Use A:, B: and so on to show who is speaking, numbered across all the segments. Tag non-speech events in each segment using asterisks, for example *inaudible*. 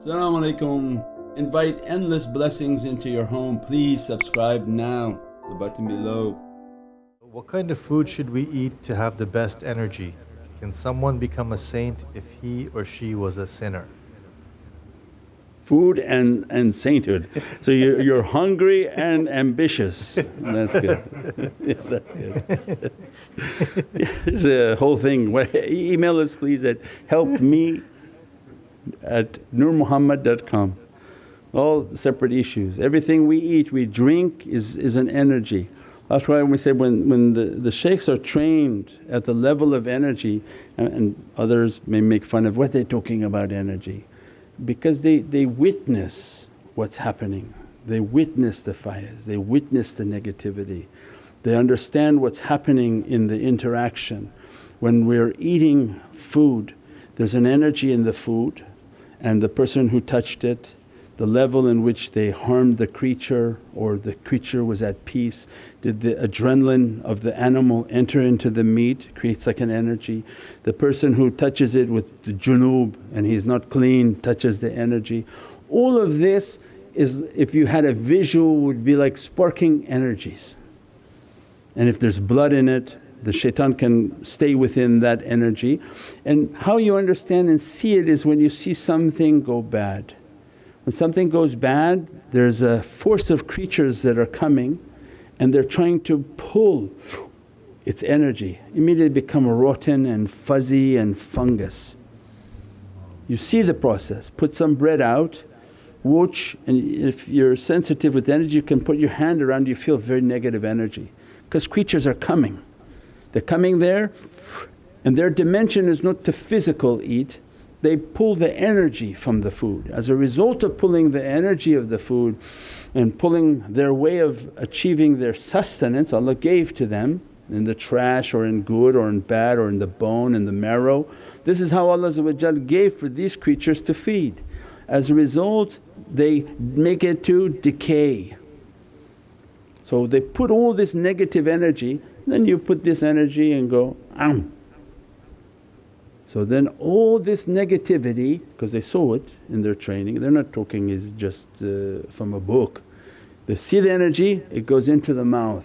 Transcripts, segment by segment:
A: Assalamu alaikum. Invite endless blessings into your home. Please subscribe now, the button below.
B: What kind of food should we eat to have the best energy? Can someone become a saint if he or she was a sinner?
A: Food and, and sainthood. So you're, you're hungry and ambitious. That's good. yeah, *laughs* that's good. *laughs* This is a whole thing. Email us please at helpme at nurmuhammad.com. All separate issues. Everything we eat, we drink is, is an energy. That's why we say when, when the, the shaykhs are trained at the level of energy and, and others may make fun of what they're talking about energy because they, they witness what's happening, they witness the fires, they witness the negativity, they understand what's happening in the interaction. When we're eating food there's an energy in the food and the person who touched it the level in which they harmed the creature or the creature was at peace. Did the adrenaline of the animal enter into the meat, creates like an energy. The person who touches it with the junub and he's not clean touches the energy. All of this is if you had a visual would be like sparking energies. And if there's blood in it the shaitan can stay within that energy. And how you understand and see it is when you see something go bad when something goes bad there's a force of creatures that are coming and they're trying to pull its energy, immediately become rotten and fuzzy and fungus. You see the process, put some bread out, watch and if you're sensitive with energy you can put your hand around you feel very negative energy because creatures are coming. They're coming there and their dimension is not to physical eat they pull the energy from the food. As a result of pulling the energy of the food and pulling their way of achieving their sustenance Allah gave to them in the trash or in good or in bad or in the bone and the marrow. This is how Allah gave for these creatures to feed. As a result they make it to decay. So they put all this negative energy then you put this energy and go, am so then all this negativity because they saw it in their training, they're not talking is just uh, from a book. They see the energy, it goes into the mouth.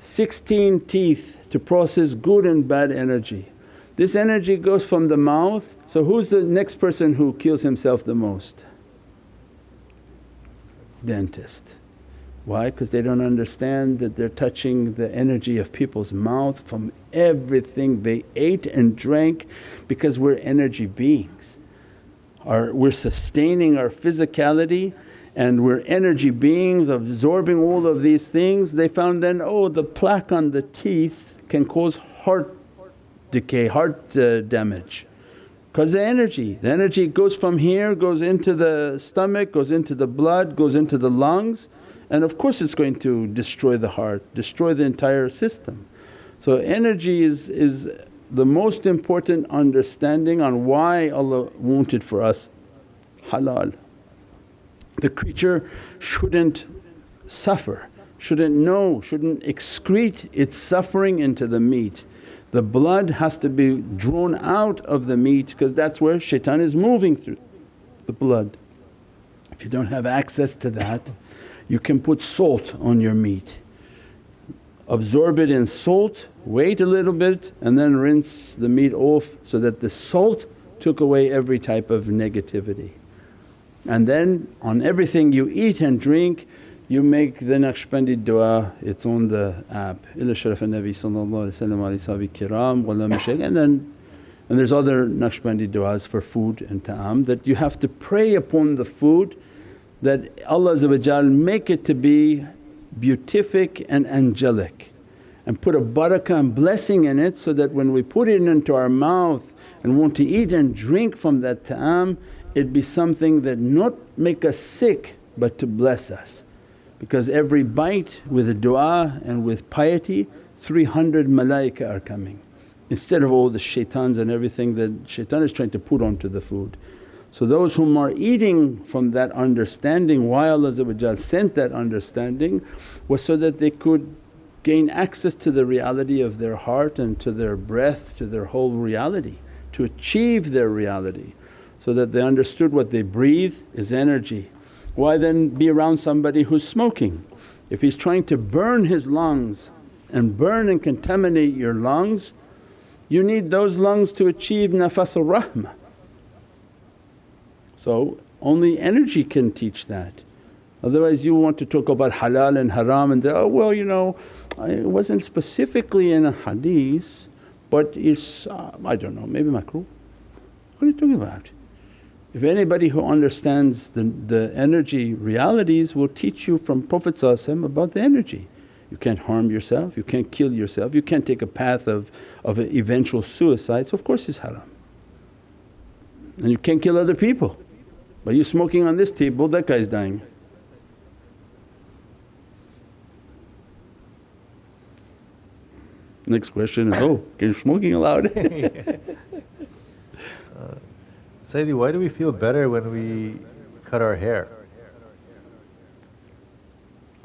A: 16 teeth to process good and bad energy. This energy goes from the mouth, so who's the next person who kills himself the most? Dentist. Why? Because they don't understand that they're touching the energy of people's mouth from everything they ate and drank because we're energy beings. Our, we're sustaining our physicality and we're energy beings absorbing all of these things. They found then, oh the plaque on the teeth can cause heart decay, heart uh, damage because the energy, the energy goes from here, goes into the stomach, goes into the blood, goes into the lungs and of course it's going to destroy the heart, destroy the entire system. So energy is, is the most important understanding on why Allah wanted for us halal. The creature shouldn't suffer, shouldn't know, shouldn't excrete its suffering into the meat. The blood has to be drawn out of the meat because that's where shaitan is moving through the blood. If you don't have access to that you can put salt on your meat, absorb it in salt, wait a little bit and then rinse the meat off so that the salt took away every type of negativity. And then on everything you eat and drink you make the Naqshbandi dua, it's on the app, ila sharaf al-Nabi sallallahu kiram and then and there's other Naqshbandi du'as for food and ta'am that you have to pray upon the food that Allah make it to be beatific and angelic and put a barakah and blessing in it so that when we put it into our mouth and want to eat and drink from that ta'am it be something that not make us sick but to bless us. Because every bite with a du'a and with piety 300 malaika are coming instead of all the shaitans and everything that shaitan is trying to put onto the food. So those whom are eating from that understanding why Allah sent that understanding was so that they could gain access to the reality of their heart and to their breath, to their whole reality, to achieve their reality. so that they understood what they breathe is energy. Why then be around somebody who's smoking? If he's trying to burn his lungs and burn and contaminate your lungs, you need those lungs to achieve nafasul rahmah. So only energy can teach that. Otherwise you want to talk about halal and haram and say, oh well you know it wasn't specifically in a hadith but it's uh, I don't know maybe makruh. What are you talking about? If anybody who understands the, the energy realities will teach you from Prophet about the energy. You can't harm yourself, you can't kill yourself, you can't take a path of, of eventual suicide, so of course it's haram. And you can't kill other people. By you smoking on this table that guy's dying. Next question is, oh, is smoking allowed? *laughs*
B: Uh, Sayyidi, why do we feel better when we cut our hair?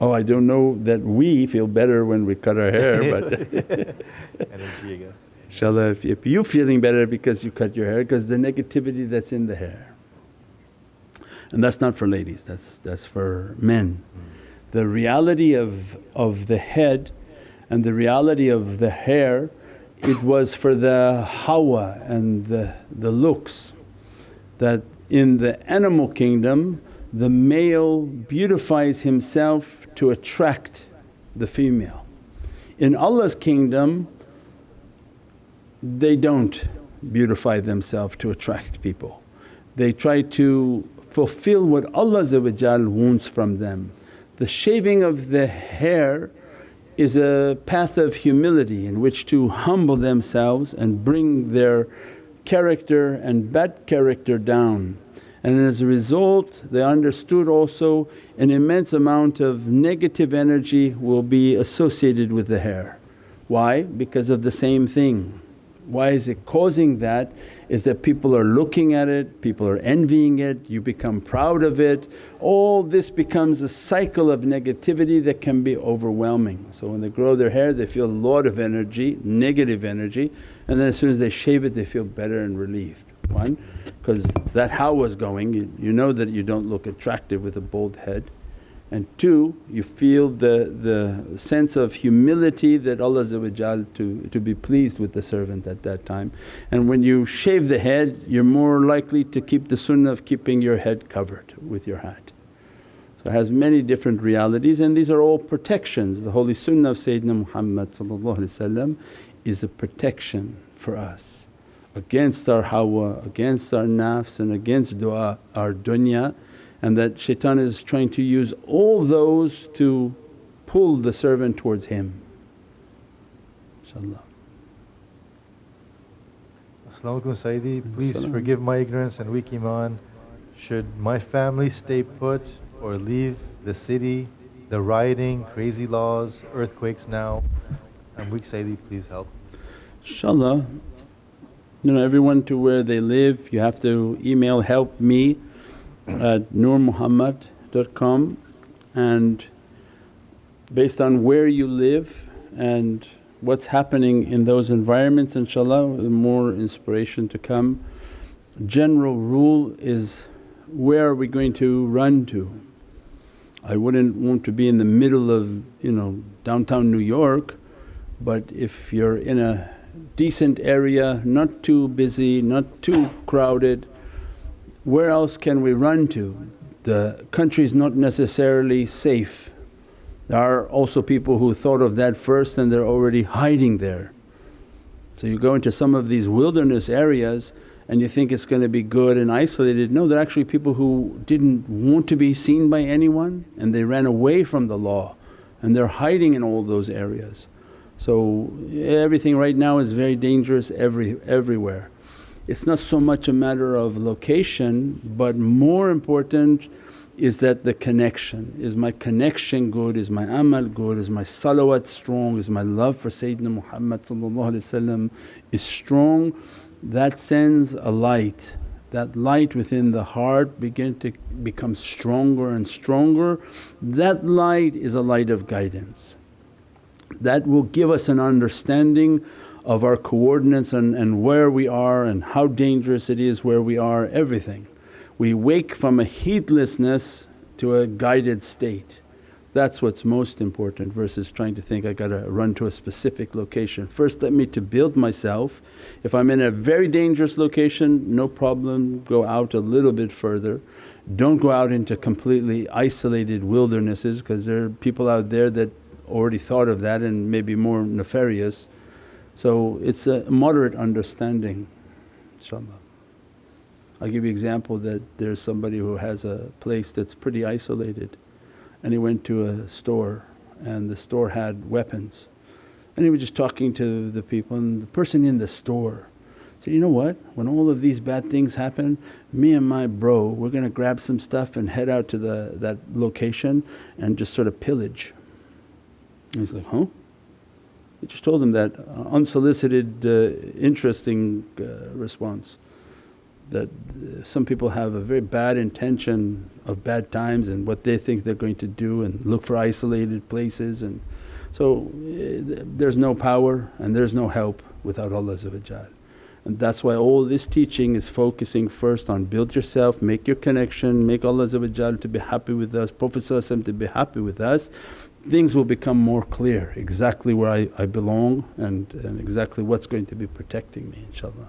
A: Oh, I don't know that we feel better when we cut our hair *laughs* but *laughs*
B: energy I guess.
A: Inshallah if, if you feeling better because you cut your hair because the negativity that's in the hair. And that's not for ladies, that's, that's for men. The reality of, of the head and the reality of the hair it was for the hawa and the, the looks that in the animal kingdom the male beautifies himself to attract the female. In Allah's kingdom they don't beautify themselves to attract people. They try to fulfill what Allah wants from them. The shaving of the hair is a path of humility in which to humble themselves and bring their character and bad character down. And as a result they understood also an immense amount of negative energy will be associated with the hair. Why? Because of the same thing. Why is it causing that? Is that people are looking at it, people are envying it, you become proud of it. All this becomes a cycle of negativity that can be overwhelming. So when they grow their hair they feel a lot of energy, negative energy and then as soon as they shave it they feel better and relieved. One, because that how was going you, you know that you don't look attractive with a bald head and two you feel the, the sense of humility that Allah to, to be pleased with the servant at that time. And when you shave the head you're more likely to keep the sunnah of keeping your head covered with your hat. So it has many different realities and these are all protections. The holy sunnah of Sayyidina Muhammad is a protection for us against our hawa, against our nafs and against du'a, our dunya and that shaitan is trying to use all those to pull the servant towards him. InshaAllah.
B: As-salamu alaykum Sayyidi, please forgive my ignorance and weak iman. Should my family stay put or leave the city, the rioting, crazy laws, earthquakes now? I'm weak Sayyidi, please help.
A: InshaAllah, you know everyone to where they live you have to email help me at nurmuhammad.com and based on where you live and what's happening in those environments inshaAllah more inspiration to come. General rule is where are we going to run to? I wouldn't want to be in the middle of you know downtown New York but if you're in a decent area, not too busy, not too crowded where else can we run to? The country's not necessarily safe. There are also people who thought of that first and they're already hiding there. So you go into some of these wilderness areas and you think it's going to be good and isolated. No, they're actually people who didn't want to be seen by anyone and they ran away from the law and they're hiding in all those areas. So everything right now is very dangerous every, everywhere it's not so much a matter of location but more important is that the connection. Is my connection good? Is my amal good? Is my salawat strong? Is my love for Sayyidina Muhammad is strong? That sends a light. That light within the heart begin to become stronger and stronger. That light is a light of guidance. That will give us an understanding of our coordinates and, and where we are and how dangerous it is where we are, everything. We wake from a heedlessness to a guided state. That's what's most important versus trying to think, I gotta run to a specific location. First let me to build myself. If I'm in a very dangerous location, no problem, go out a little bit further. Don't go out into completely isolated wildernesses because there are people out there that already thought of that and maybe more nefarious. So it's a moderate understanding inshaAllah. I'll give you example that there's somebody who has a place that's pretty isolated and he went to a store and the store had weapons and he was just talking to the people and the person in the store said, you know what when all of these bad things happen me and my bro we're going to grab some stuff and head out to the, that location and just sort of pillage. And he's like, huh? He just told him that uh, unsolicited uh, interesting uh, response that some people have a very bad intention of bad times and what they think they're going to do and look for isolated places and so there's no power and there's no help without Allah and that's why all this teaching is focusing first on build yourself, make your connection, make Allah to be happy with us, Prophet to be happy with us. Things will become more clear exactly where I, I belong and, and exactly what's going to be protecting me inshaAllah.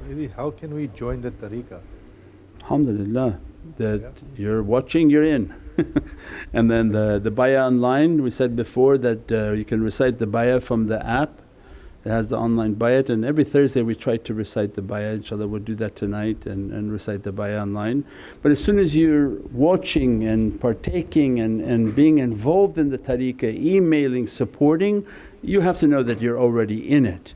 B: Sayyidi, how can we join the tariqah?
A: Alhamdulillah that yeah. you're watching you're in *laughs* and then the, the bayah online we said before that uh, you can recite the bayah from the app it has the online bayat and every Thursday we try to recite the bayat inshaAllah we'll do that tonight and, and recite the bayat online. But as soon as you're watching and partaking and, and being involved in the tariqah, emailing, supporting, you have to know that you're already in it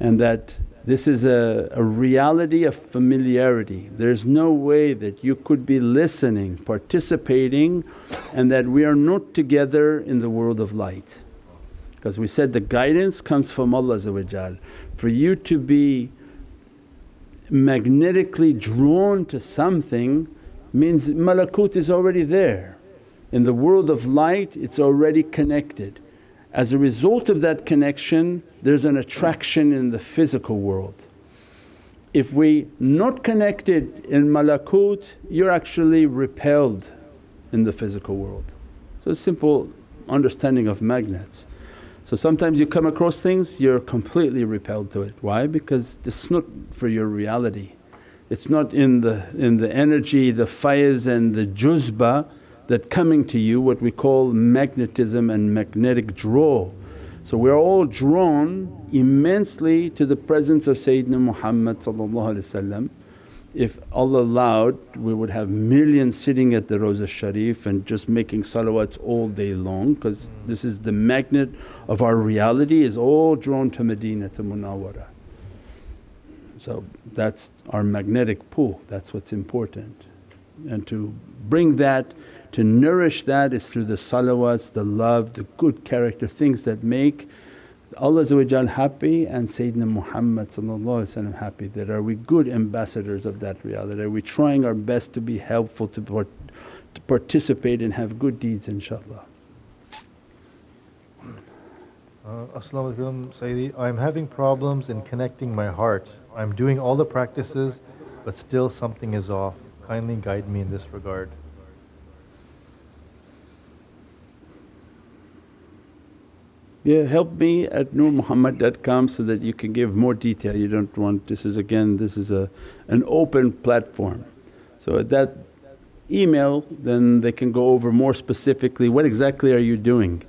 A: and that this is a, a reality of familiarity. There's no way that you could be listening, participating and that we are not together in the world of light. Because we said the guidance comes from Allah For you to be magnetically drawn to something means malakut is already there. In the world of light it's already connected. As a result of that connection there's an attraction in the physical world. If we not connected in malakut you're actually repelled in the physical world. So simple understanding of magnets. So sometimes you come across things you're completely repelled to it. Why? Because it's not for your reality. It's not in the, in the energy, the faiz and the juzba that coming to you what we call magnetism and magnetic draw. So we're all drawn immensely to the presence of Sayyidina Muhammad if Allah allowed we would have millions sitting at the Rawza Sharif and just making salawats all day long because this is the magnet of our reality is all drawn to Medina to Munawwara. So that's our magnetic pull, that's what's important. And to bring that, to nourish that is through the salawats, the love, the good character, things that make Allah happy and Sayyidina Muhammad happy that are we good ambassadors of that reality, are we trying our best to be helpful to, part, to participate and have good deeds inshaAllah.
B: Uh, As-salamu alaykum Sayyidi, I'm having problems in connecting my heart. I'm doing all the practices but still something is off. Kindly guide me in this regard.
A: Yeah, help me at nurmuhammad.com so that you can give more detail. You don't want this is again this is a an open platform. So at that email then they can go over more specifically what exactly are you doing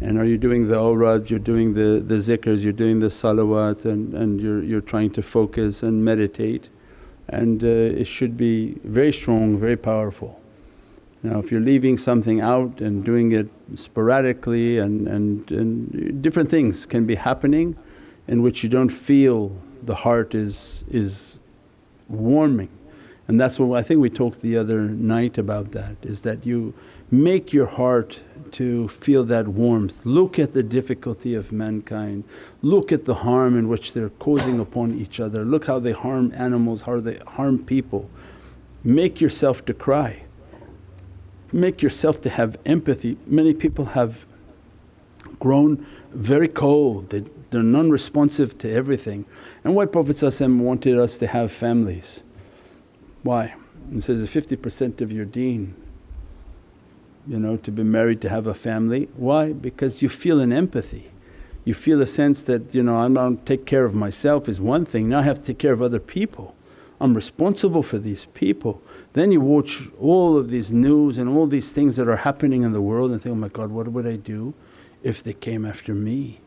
A: and are you doing the awrads, you're doing the, the zikrs, you're doing the salawat and, and you're, you're trying to focus and meditate and uh, it should be very strong, very powerful. Now if you're leaving something out and doing it sporadically and, and, and different things can be happening in which you don't feel the heart is, is warming. And that's what I think we talked the other night about that is that you make your heart to feel that warmth. Look at the difficulty of mankind, look at the harm in which they're causing upon each other, look how they harm animals, how they harm people. Make yourself to cry make yourself to have empathy. Many people have grown very cold, they, they're non-responsive to everything. And why Prophet wanted us to have families? Why? He says, 50% of your deen you know to be married to have a family. Why? Because you feel an empathy. You feel a sense that you know I'm not take care of myself is one thing, now I have to take care of other people. I'm responsible for these people. Then you watch all of these news and all these things that are happening in the world and think, oh my God what would I do if they came after me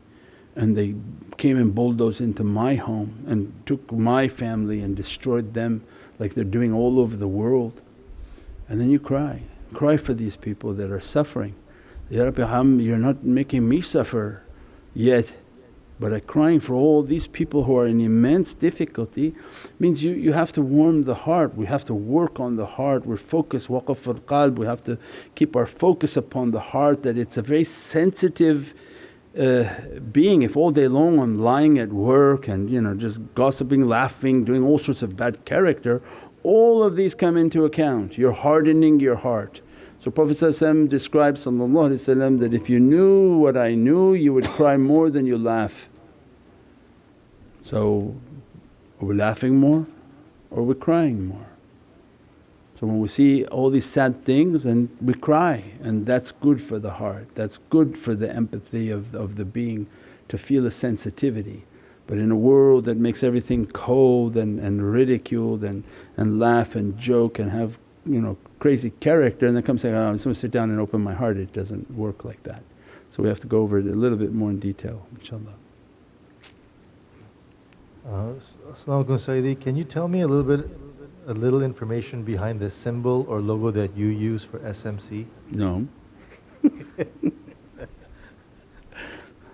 A: and they came and bulldozed into my home and took my family and destroyed them like they're doing all over the world. And then you cry, cry for these people that are suffering. Ya Rabbi um, you're not making me suffer yet but I'm crying for all these people who are in immense difficulty means you, you have to warm the heart, we have to work on the heart, we're focused waqf al qalb, we have to keep our focus upon the heart that it's a very sensitive uh, being. If all day long I'm lying at work and you know just gossiping, laughing, doing all sorts of bad character, all of these come into account, you're hardening your heart. So Prophet describes that, if you knew what I knew you would cry more than you laugh. So are we laughing more or are we crying more? So when we see all these sad things and we cry and that's good for the heart, that's good for the empathy of, of the being to feel a sensitivity. But in a world that makes everything cold and, and ridiculed and, and laugh and joke and have you know crazy character and then come say, oh, I'm just to sit down and open my heart. It doesn't work like that. So we have to go over it a little bit more in detail inshaAllah.
B: Uh, Assalamu Sayyidi, can you tell me a little bit, a little information behind the symbol or logo that you use for SMC?
A: No.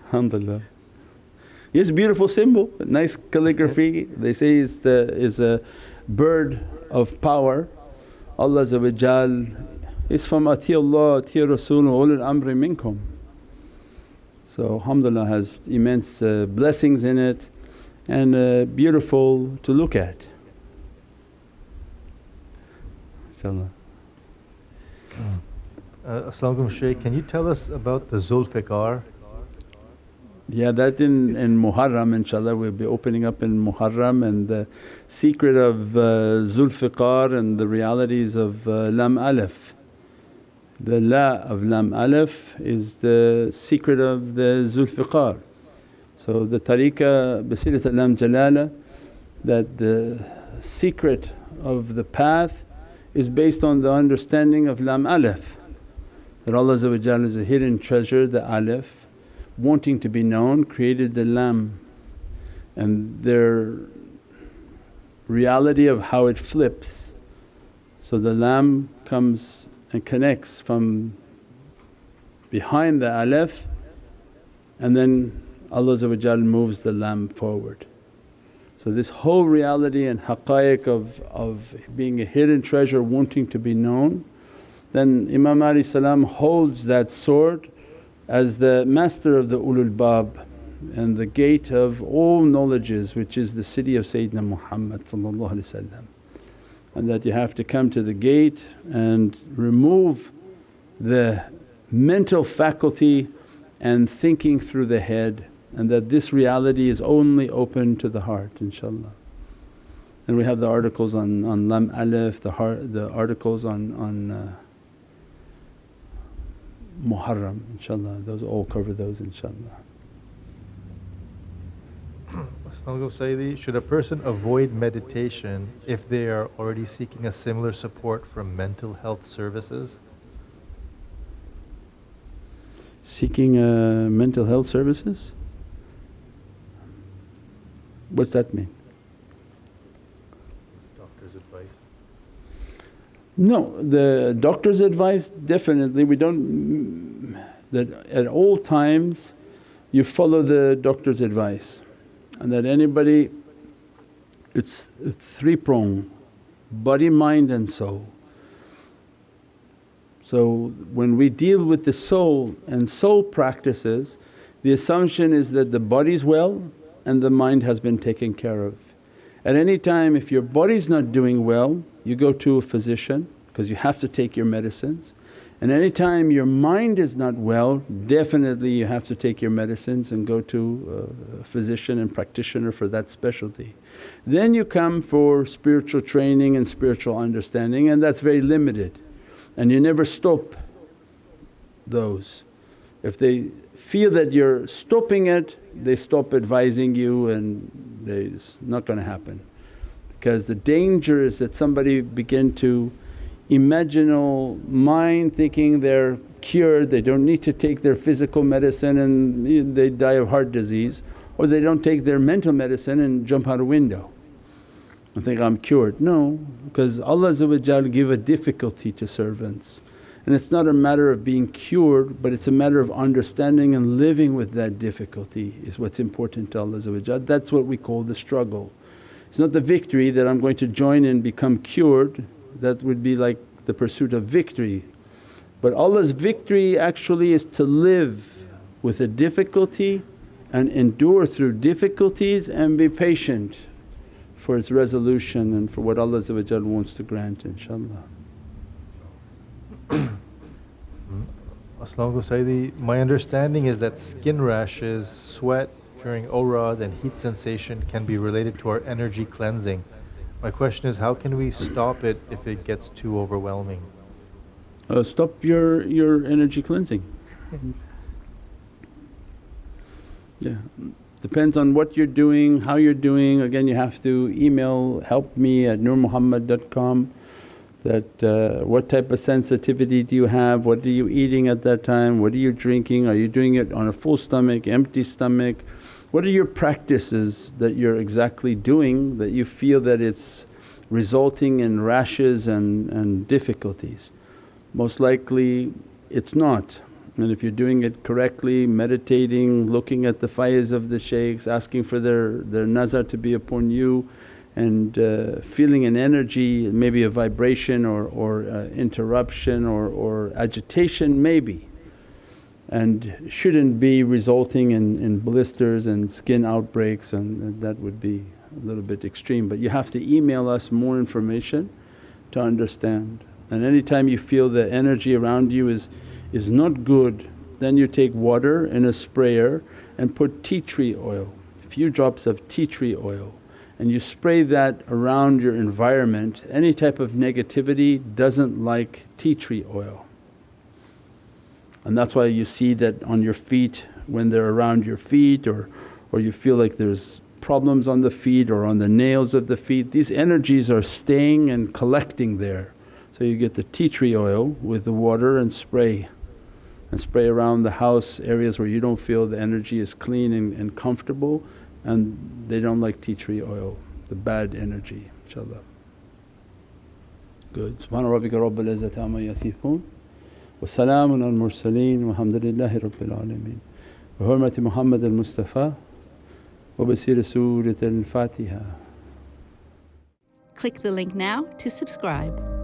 A: Alhamdulillah. It's a beautiful symbol, nice calligraphy. They say it's, the is a bird of power Allah is from Ati Allah, Ati Rasul ulul amri minkum. So alhamdulillah has immense uh, blessings in it and uh, beautiful to look at. InshaAllah.
B: Uh, As-salamu Shaykh, can you tell us about the Zulfiqar?
A: Yeah, that in, in Muharram inshaAllah we'll be opening up in Muharram and the secret of uh, Zulfiqar and the realities of uh, Lam Alif. The La of Lam Alif is the secret of the Zulfiqar. So the tariqah Basilat Lam Jalala that the secret of the path is based on the understanding of Lam Alif that Allah is a hidden treasure, the Alif wanting to be known created the lam and their reality of how it flips. So the lam comes and connects from behind the alif and then Allah moves the lam forward. So this whole reality and haqqaiq of, of being a hidden treasure wanting to be known, then Imam salam holds that sword as the master of the ulul bab and the gate of all knowledges which is the city of Sayyidina Muhammad and that you have to come to the gate and remove the mental faculty and thinking through the head and that this reality is only open to the heart inshaAllah. And we have the articles on, on Lam Alif, the, heart, the articles on, on uh, Muharram inshaAllah, those all cover those inshaAllah.
B: Sayyidi, should a person avoid meditation if they are already seeking a similar support from mental health services?
A: Seeking uh, mental health services? What's that mean? No, the doctor's advice definitely we don't that at all times you follow the doctor's advice and that anybody it's three prong body, mind and soul. So when we deal with the soul and soul practices the assumption is that the body's well and the mind has been taken care of. At any time if your body's not doing well you go to a physician because you have to take your medicines And anytime your mind is not well, definitely you have to take your medicines and go to uh, a physician and practitioner for that specialty. Then you come for spiritual training and spiritual understanding and that's very limited and you never stop those. If they feel that you're stopping it, they stop advising you and it's not going to happen. Because the danger is that somebody begin to imaginal mind thinking they're cured, they don't need to take their physical medicine and they die of heart disease or they don't take their mental medicine and jump out a window and think, I'm cured. No, because Allah give a difficulty to servants and it's not a matter of being cured but it's a matter of understanding and living with that difficulty is what's important to Allah That's what we call the struggle. It's not the victory that I'm going to join and become cured that would be like the pursuit of victory. But Allah's victory actually is to live with a difficulty and endure through difficulties and be patient for its resolution and for what Allah wants to grant inshaAllah. *clears throat*
B: As-salamu Sayyidi, my understanding is that skin rashes, sweat during awrad and heat sensation can be related to our energy cleansing. My question is how can we stop it if it gets too overwhelming?
A: Uh, stop your, your energy cleansing. *laughs* yeah, depends on what you're doing, how you're doing. Again you have to email help me at nurmuhammad.com that uh, what type of sensitivity do you have, what are you eating at that time, what are you drinking, are you doing it on a full stomach, empty stomach, what are your practices that you're exactly doing that you feel that it's resulting in rashes and, and difficulties? Most likely it's not. And if you're doing it correctly, meditating, looking at the faiz of the shaykhs, asking for their, their nazar to be upon you and uh, feeling an energy, maybe a vibration or, or uh, interruption or, or agitation maybe and shouldn't be resulting in, in blisters and skin outbreaks and that would be a little bit extreme. But you have to email us more information to understand. And anytime you feel the energy around you is, is not good then you take water in a sprayer and put tea tree oil, a few drops of tea tree oil and you spray that around your environment. Any type of negativity doesn't like tea tree oil and that's why you see that on your feet when they're around your feet or, or you feel like there's problems on the feet or on the nails of the feet, these energies are staying and collecting there. So you get the tea tree oil with the water and spray and spray around the house areas where you don't feel the energy is clean and, and comfortable and they don't like tea tree oil, the bad energy inshaAllah. Good. Subhana rabbika rabbil izzati amma yasifoon wa salaamun al mursaleen walhamdulillahi rabbil alameen. Bi hurmati Muhammad al Mustafa wa bi siri Surat al Fatiha.
C: Click the link now to subscribe.